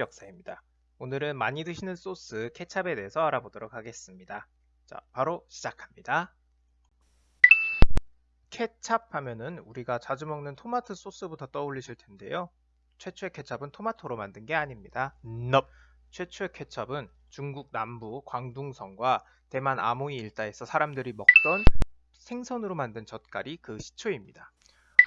역사입니다. 오늘은 많이 드시는 소스 케찹에 대해서 알아보도록 하겠습니다. 자, 바로 시작합니다. 케찹 하면은 우리가 자주 먹는 토마토 소스부터 떠올리실 텐데요. 최초의 케찹은 토마토로 만든 게 아닙니다. 넙. 최초의 케찹은 중국 남부 광둥성과 대만 아모이 일대에서 사람들이 먹던 생선으로 만든 젓갈이 그 시초입니다.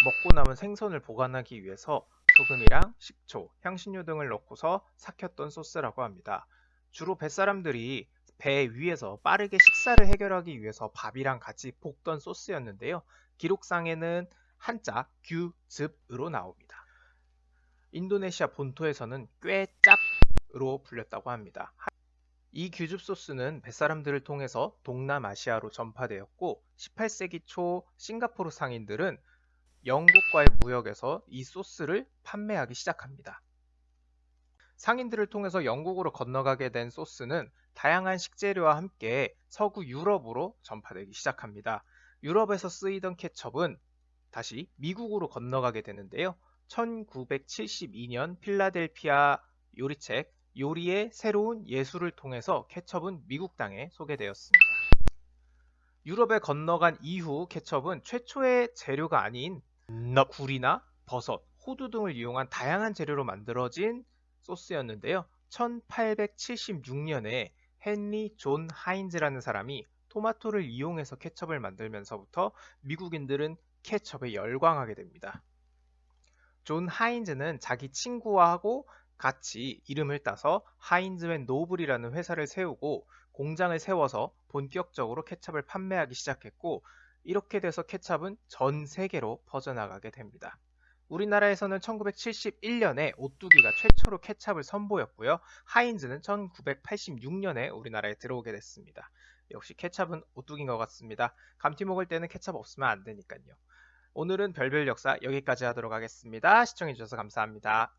먹고 남은 생선을 보관하기 위해서 소금이랑 식초, 향신료 등을 넣고서 삭혔던 소스라고 합니다. 주로 뱃사람들이 배 위에서 빠르게 식사를 해결하기 위해서 밥이랑 같이 볶던 소스였는데요. 기록상에는 한자 규즙으로 나옵니다. 인도네시아 본토에서는 꾀짭으로 불렸다고 합니다. 이 규즙 소스는 뱃사람들을 통해서 동남아시아로 전파되었고 18세기 초 싱가포르 상인들은 영국과의 무역에서 이 소스를 판매하기 시작합니다. 상인들을 통해서 영국으로 건너가게 된 소스는 다양한 식재료와 함께 서구 유럽으로 전파되기 시작합니다. 유럽에서 쓰이던 케첩은 다시 미국으로 건너가게 되는데요. 1972년 필라델피아 요리책 요리의 새로운 예술을 통해서 케첩은 미국 땅에 소개되었습니다. 유럽에 건너간 이후 케첩은 최초의 재료가 아닌 넙. 굴이나 버섯, 호두 등을 이용한 다양한 재료로 만들어진 소스였는데요. 1876년에 헨리 존 하인즈라는 사람이 토마토를 이용해서 케첩을 만들면서부터 미국인들은 케첩에 열광하게 됩니다. 존 하인즈는 자기 친구와 고 같이 이름을 따서 하인즈 앤 노블이라는 회사를 세우고 공장을 세워서 본격적으로 케첩을 판매하기 시작했고 이렇게 돼서 케첩은 전 세계로 퍼져나가게 됩니다. 우리나라에서는 1971년에 오뚜기가 최초로 케찹을 선보였고요. 하인즈는 1986년에 우리나라에 들어오게 됐습니다. 역시 케찹은 오뚜기인 것 같습니다. 감튀 먹을 때는 케찹 없으면 안 되니까요. 오늘은 별별 역사 여기까지 하도록 하겠습니다. 시청해주셔서 감사합니다.